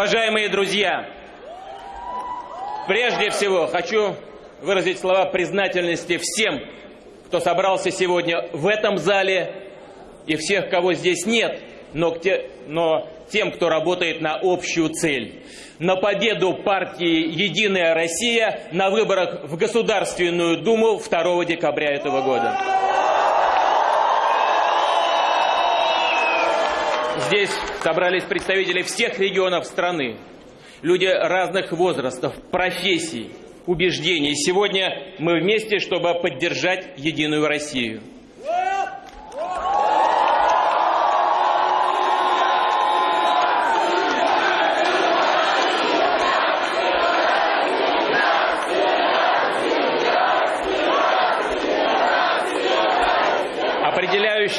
Уважаемые друзья, прежде всего хочу выразить слова признательности всем, кто собрался сегодня в этом зале и всех, кого здесь нет, но, но тем, кто работает на общую цель. На победу партии «Единая Россия» на выборах в Государственную Думу 2 декабря этого года. Здесь собрались представители всех регионов страны, люди разных возрастов, профессий, убеждений. Сегодня мы вместе, чтобы поддержать Единую Россию.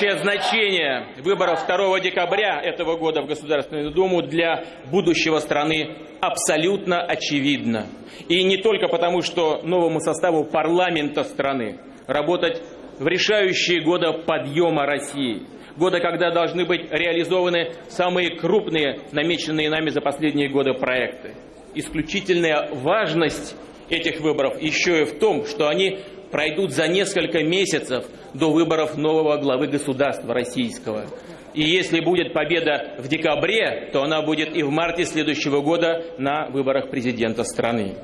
Определяющее значение выборов 2 декабря этого года в Государственную Думу для будущего страны абсолютно очевидно. И не только потому, что новому составу парламента страны работать в решающие годы подъема России, года, когда должны быть реализованы самые крупные, намеченные нами за последние годы проекты. Исключительная важность этих выборов еще и в том, что они пройдут за несколько месяцев до выборов нового главы государства российского. И если будет победа в декабре, то она будет и в марте следующего года на выборах президента страны.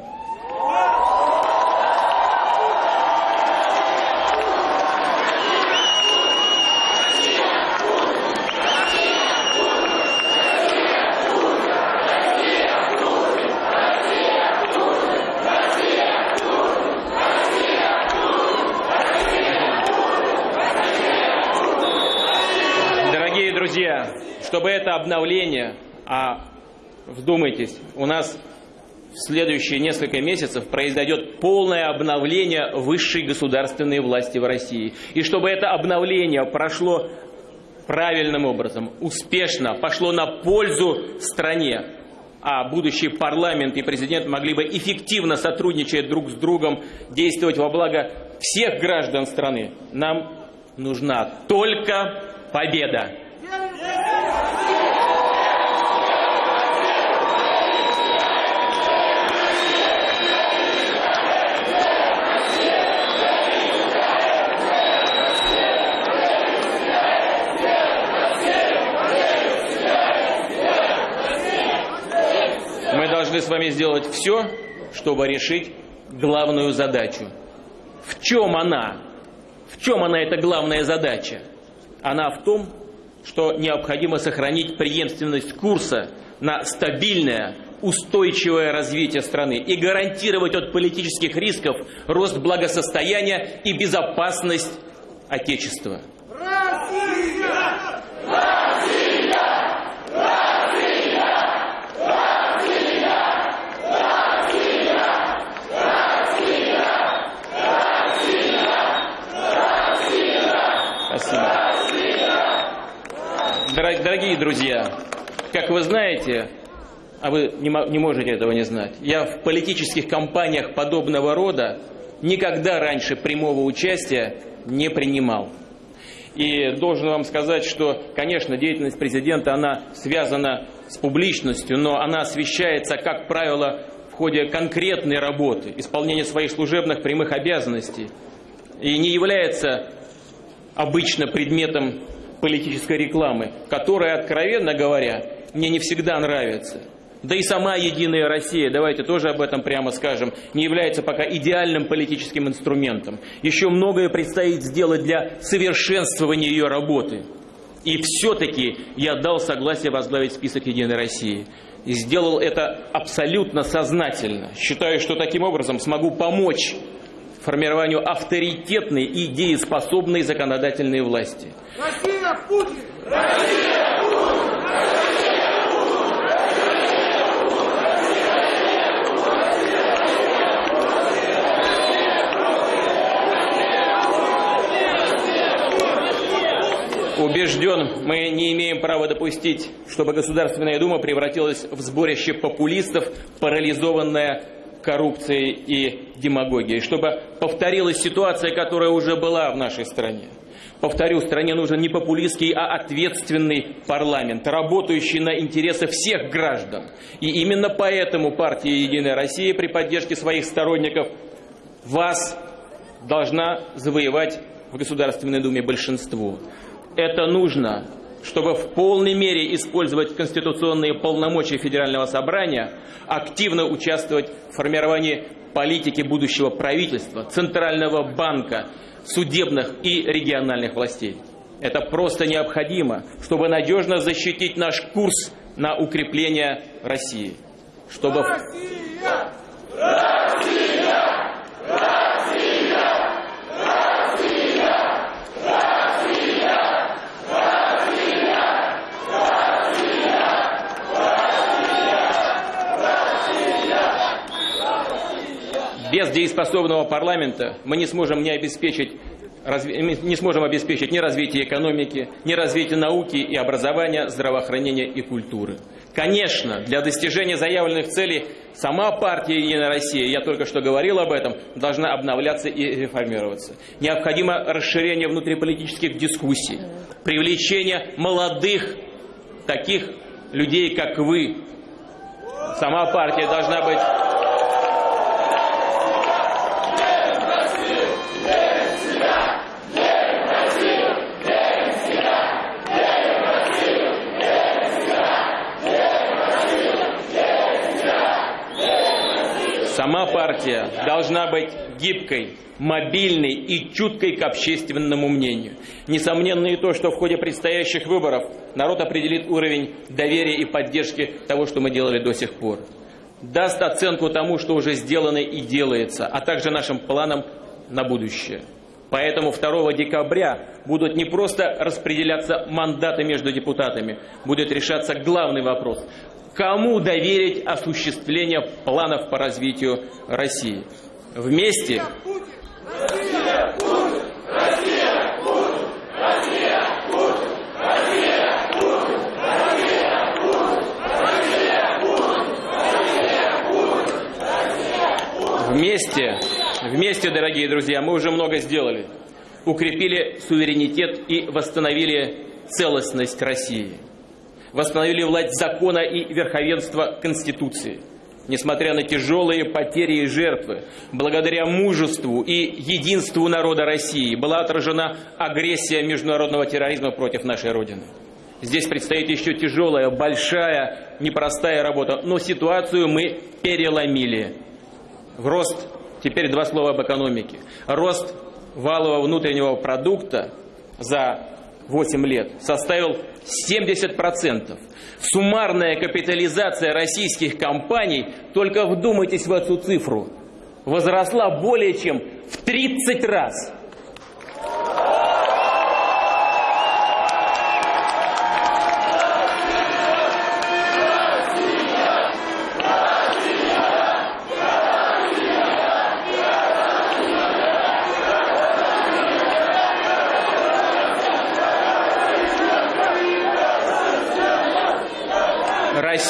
Чтобы это обновление, а вдумайтесь, у нас в следующие несколько месяцев произойдет полное обновление высшей государственной власти в России. И чтобы это обновление прошло правильным образом, успешно, пошло на пользу стране, а будущий парламент и президент могли бы эффективно сотрудничать друг с другом, действовать во благо всех граждан страны, нам нужна только победа. Должны с вами сделать все, чтобы решить главную задачу. В чем она? В чем она, эта главная задача? Она в том, что необходимо сохранить преемственность курса на стабильное, устойчивое развитие страны и гарантировать от политических рисков рост благосостояния и безопасность Отечества. Россия! Россия! Россия! Россия! Россия! Россия! Спасибо. Дорогие друзья, как вы знаете, а вы не можете этого не знать, я в политических кампаниях подобного рода никогда раньше прямого участия не принимал. И должен вам сказать, что, конечно, деятельность президента, она связана с публичностью, но она освещается, как правило, в ходе конкретной работы, исполнения своих служебных прямых обязанностей, и не является обычно предметом политической рекламы, которая, откровенно говоря, мне не всегда нравится. Да и сама «Единая Россия», давайте тоже об этом прямо скажем, не является пока идеальным политическим инструментом. Еще многое предстоит сделать для совершенствования ее работы. И все-таки я дал согласие возглавить список «Единой России». И сделал это абсолютно сознательно. Считаю, что таким образом смогу помочь формированию авторитетной и дееспособной законодательной власти. Россия Путин! Россия Путин! Убежден, мы не имеем права допустить, чтобы Государственная Дума превратилась в сборище популистов, парализованное коррупцией и демагогией, чтобы повторилась ситуация, которая уже была в нашей стране. Повторю, стране нужен не популистский, а ответственный парламент, работающий на интересы всех граждан. И именно поэтому партия «Единая Россия» при поддержке своих сторонников вас должна завоевать в Государственной Думе большинство. Это нужно, чтобы в полной мере использовать конституционные полномочия Федерального собрания, активно участвовать в формировании политики будущего правительства, Центрального банка, судебных и региональных властей. Это просто необходимо, чтобы надежно защитить наш курс на укрепление России. Чтобы... Россия! Без дееспособного парламента мы не сможем не обеспечить не сможем обеспечить ни развитие экономики, ни развитие науки и образования, здравоохранения и культуры. Конечно, для достижения заявленных целей сама партия «Единая Россия», я только что говорил об этом, должна обновляться и реформироваться. Необходимо расширение внутриполитических дискуссий, привлечение молодых, таких людей, как вы. Сама партия должна быть Сама партия должна быть гибкой, мобильной и чуткой к общественному мнению. Несомненно и то, что в ходе предстоящих выборов народ определит уровень доверия и поддержки того, что мы делали до сих пор. Даст оценку тому, что уже сделано и делается, а также нашим планам на будущее. Поэтому 2 декабря будут не просто распределяться мандаты между депутатами, будет решаться главный вопрос кому доверить осуществление планов по развитию России. Вместе Вместе, вместе, дорогие друзья, мы уже много сделали. Укрепили суверенитет и восстановили целостность России восстановили власть закона и верховенство Конституции. Несмотря на тяжелые потери и жертвы, благодаря мужеству и единству народа России была отражена агрессия международного терроризма против нашей Родины. Здесь предстоит еще тяжелая, большая, непростая работа, но ситуацию мы переломили. В рост, теперь два слова об экономике, рост валового внутреннего продукта за 8 лет составил 70%. Суммарная капитализация российских компаний, только вдумайтесь в эту цифру, возросла более чем в 30 раз.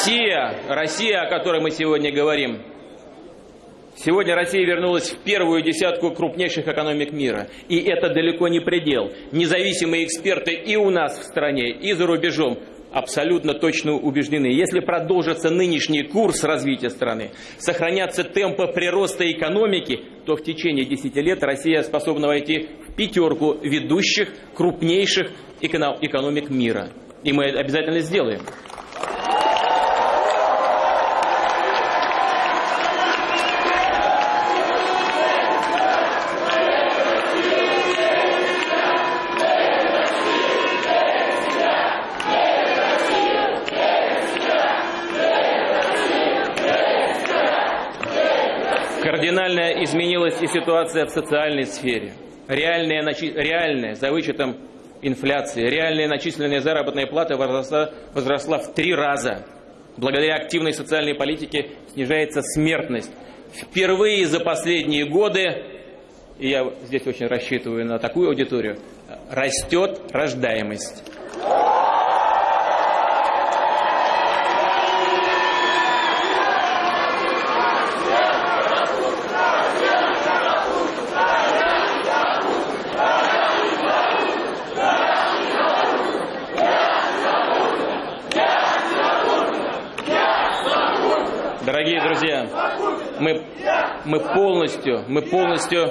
Россия, Россия, о которой мы сегодня говорим, Сегодня Россия вернулась в первую десятку крупнейших экономик мира. И это далеко не предел. Независимые эксперты и у нас в стране, и за рубежом абсолютно точно убеждены. Если продолжится нынешний курс развития страны, сохранятся темпы прироста экономики, то в течение 10 лет Россия способна войти в пятерку ведущих, крупнейших экономик мира. И мы это обязательно сделаем. Кардинально изменилась и ситуация в социальной сфере. Реальная, реальная за вычетом инфляции, реальная начисленная заработная плата возросла, возросла в три раза. Благодаря активной социальной политике снижается смертность. Впервые за последние годы, и я здесь очень рассчитываю на такую аудиторию, растет рождаемость. Дорогие друзья, мы, мы полностью, мы полностью...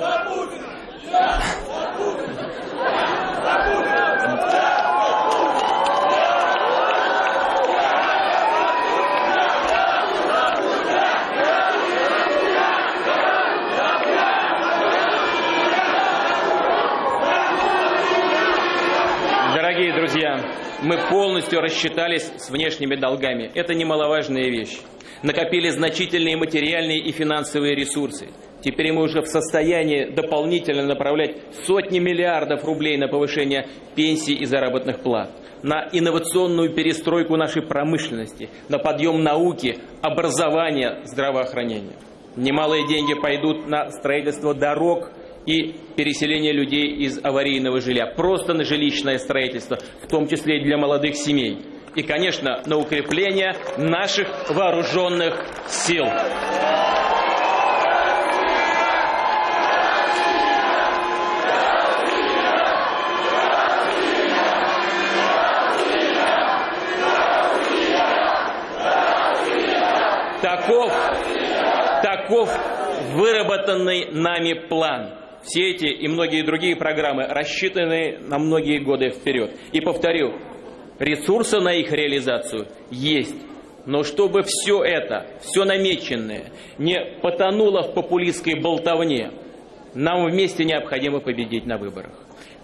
Дорогие друзья, мы полностью рассчитались с внешними долгами. Это немаловажная вещь. Накопили значительные материальные и финансовые ресурсы. Теперь мы уже в состоянии дополнительно направлять сотни миллиардов рублей на повышение пенсий и заработных плат, на инновационную перестройку нашей промышленности, на подъем науки, образования, здравоохранения. Немалые деньги пойдут на строительство дорог, и переселение людей из аварийного жилья, просто на жилищное строительство, в том числе и для молодых семей. И, конечно, на укрепление наших вооруженных сил. Таков, таков выработанный нами план. Все эти и многие другие программы рассчитаны на многие годы вперед. И повторю, ресурсы на их реализацию есть. Но чтобы все это, все намеченное, не потонуло в популистской болтовне, нам вместе необходимо победить на выборах.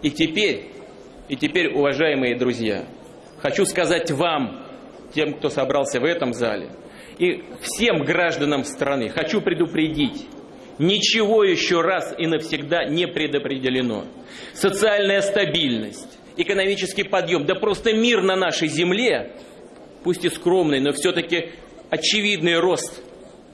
И теперь, и теперь, уважаемые друзья, хочу сказать вам, тем, кто собрался в этом зале, и всем гражданам страны, хочу предупредить, Ничего еще раз и навсегда не предопределено. Социальная стабильность, экономический подъем, да просто мир на нашей земле, пусть и скромный, но все-таки очевидный рост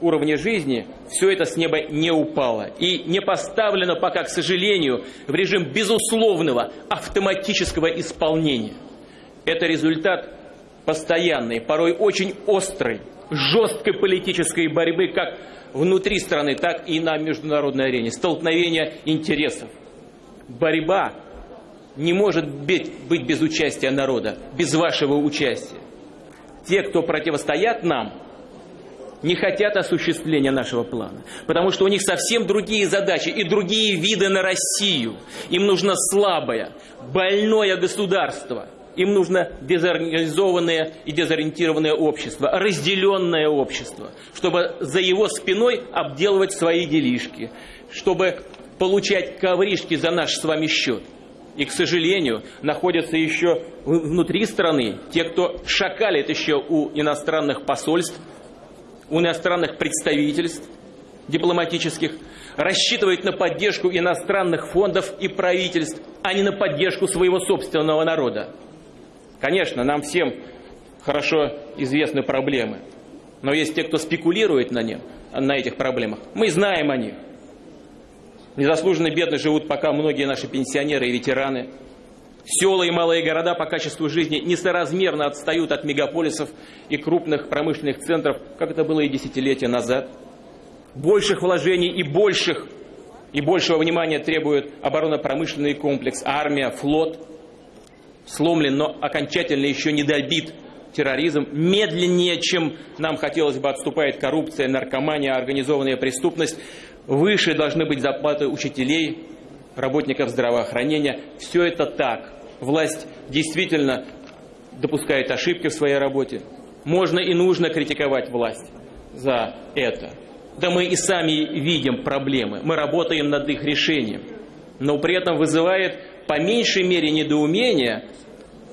уровня жизни, все это с неба не упало и не поставлено пока, к сожалению, в режим безусловного автоматического исполнения. Это результат постоянной, порой очень острой, жесткой политической борьбы как внутри страны, так и на международной арене. Столкновение интересов. Борьба не может быть, без участия народа, без вашего участия. Те, кто противостоят нам, не хотят осуществления нашего плана, потому что у них совсем другие задачи и другие виды на Россию. Им нужно слабое, больное государство – им нужно дезорганизованное и дезориентированное общество, разделенное общество, чтобы за его спиной обделывать свои делишки, чтобы получать ковришки за наш с вами счет. И, к сожалению, находятся еще внутри страны те, кто шакалит еще у иностранных посольств, у иностранных представительств дипломатических, рассчитывает на поддержку иностранных фондов и правительств, а не на поддержку своего собственного народа. Конечно, нам всем хорошо известны проблемы, но есть те, кто спекулирует на, них, на этих проблемах. Мы знаем о них. Незаслуженно бедно живут пока многие наши пенсионеры и ветераны. Села и малые города по качеству жизни несоразмерно отстают от мегаполисов и крупных промышленных центров, как это было и десятилетия назад. Больших вложений и больших и большего внимания требует оборонно-промышленный комплекс, армия, флот – сломлен, но окончательно еще не добит терроризм. Медленнее, чем нам хотелось бы, отступает коррупция, наркомания, организованная преступность. Выше должны быть зарплаты учителей, работников здравоохранения. Все это так. Власть действительно допускает ошибки в своей работе. Можно и нужно критиковать власть за это. Да мы и сами видим проблемы. Мы работаем над их решением. Но при этом вызывает по меньшей мере недоумение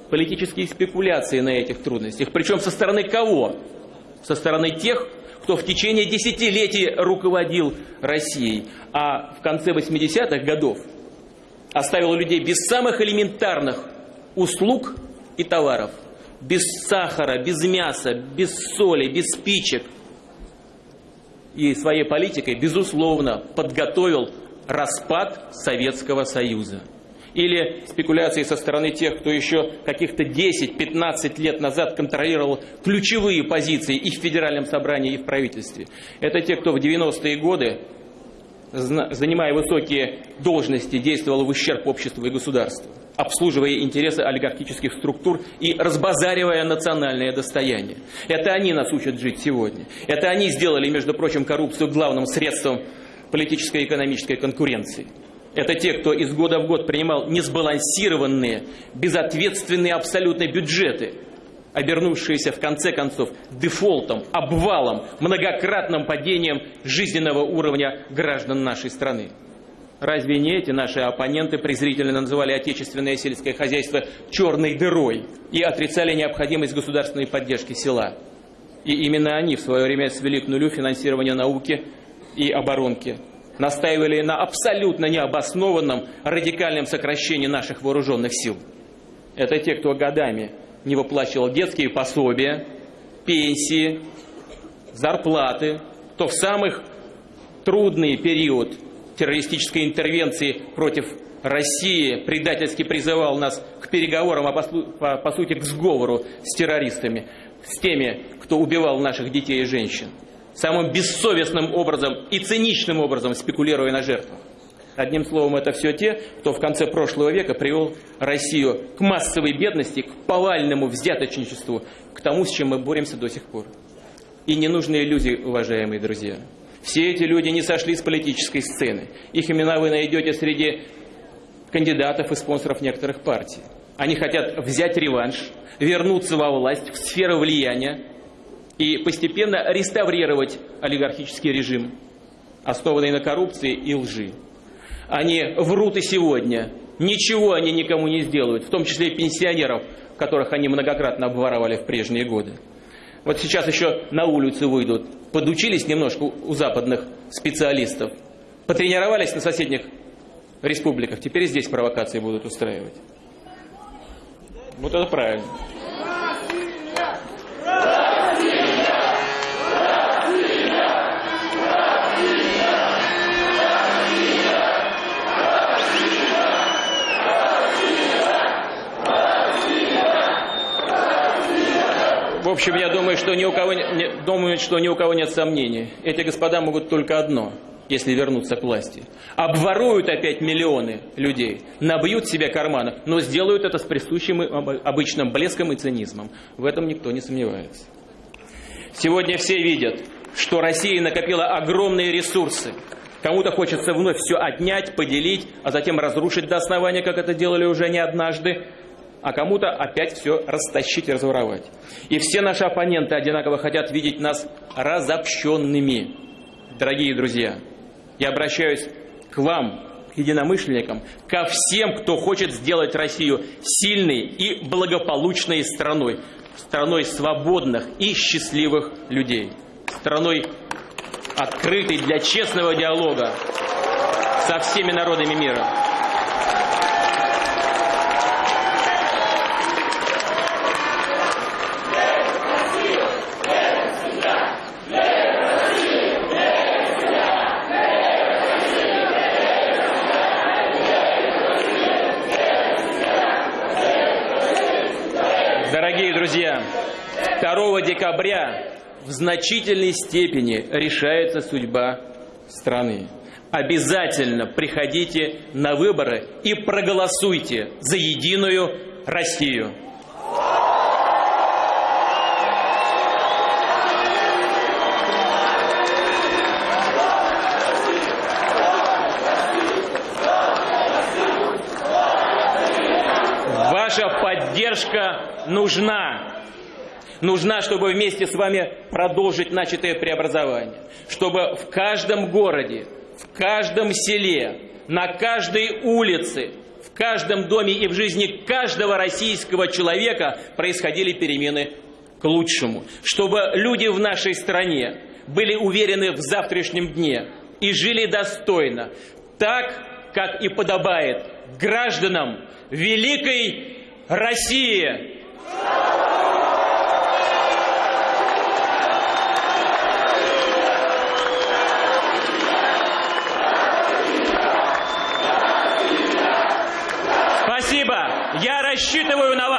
политические спекуляции на этих трудностях. Причем со стороны кого? Со стороны тех, кто в течение десятилетий руководил Россией, а в конце 80-х годов оставил людей без самых элементарных услуг и товаров. Без сахара, без мяса, без соли, без спичек. И своей политикой, безусловно, подготовил распад Советского Союза или спекуляции со стороны тех, кто еще каких-то 10-15 лет назад контролировал ключевые позиции и в Федеральном собрании, и в правительстве. Это те, кто в 90-е годы, занимая высокие должности, действовал в ущерб обществу и государству. обслуживая интересы олигархических структур и разбазаривая национальное достояние. Это они нас учат жить сегодня. Это они сделали, между прочим, коррупцию главным средством политической и экономической конкуренции. Это те, кто из года в год принимал несбалансированные, безответственные абсолютно бюджеты, обернувшиеся в конце концов дефолтом, обвалом, многократным падением жизненного уровня граждан нашей страны. Разве не эти наши оппоненты презрительно называли отечественное сельское хозяйство черной дырой и отрицали необходимость государственной поддержки села? И именно они в свое время свели к нулю финансирование науки и оборонки, настаивали на абсолютно необоснованном радикальном сокращении наших вооруженных сил. Это те, кто годами не выплачивал детские пособия, пенсии, зарплаты, то в самых трудный период террористической интервенции против России предательски призывал нас к переговорам, а по, по, сути к сговору с террористами, с теми, кто убивал наших детей и женщин самым бессовестным образом и циничным образом спекулируя на жертвах. Одним словом, это все те, кто в конце прошлого века привел Россию к массовой бедности, к повальному взяточничеству, к тому, с чем мы боремся до сих пор. И не нужны иллюзии, уважаемые друзья. Все эти люди не сошли с политической сцены. Их имена вы найдете среди кандидатов и спонсоров некоторых партий. Они хотят взять реванш, вернуться во власть, в сферу влияния, и постепенно реставрировать олигархический режим, основанный на коррупции и лжи. Они врут и сегодня. Ничего они никому не сделают, в том числе и пенсионеров, которых они многократно обворовали в прежние годы. Вот сейчас еще на улицу выйдут, подучились немножко у западных специалистов, потренировались на соседних республиках, теперь здесь провокации будут устраивать. Вот это правильно. Общем, я думаю, что ни у кого, не, думаю, что ни у кого нет сомнений. Эти господа могут только одно, если вернуться к власти. Обворуют опять миллионы людей, набьют себе карманы, но сделают это с присущим обычным блеском и цинизмом. В этом никто не сомневается. Сегодня все видят, что Россия накопила огромные ресурсы. Кому-то хочется вновь все отнять, поделить, а затем разрушить до основания, как это делали уже не однажды а кому-то опять все растащить и разворовать. И все наши оппоненты одинаково хотят видеть нас разобщенными. Дорогие друзья, я обращаюсь к вам, к единомышленникам, ко всем, кто хочет сделать Россию сильной и благополучной страной, страной свободных и счастливых людей, страной открытой для честного диалога со всеми народами мира. Дорогие друзья, 2 декабря в значительной степени решается судьба страны. Обязательно приходите на выборы и проголосуйте за единую Россию. Ваша поддержка нужна. Нужна, чтобы вместе с вами продолжить начатое преобразование. Чтобы в каждом городе, в каждом селе, на каждой улице, в каждом доме и в жизни каждого российского человека происходили перемены к лучшему. Чтобы люди в нашей стране были уверены в завтрашнем дне и жили достойно, так, как и подобает гражданам великой России. Спасибо. Я рассчитываю на вас.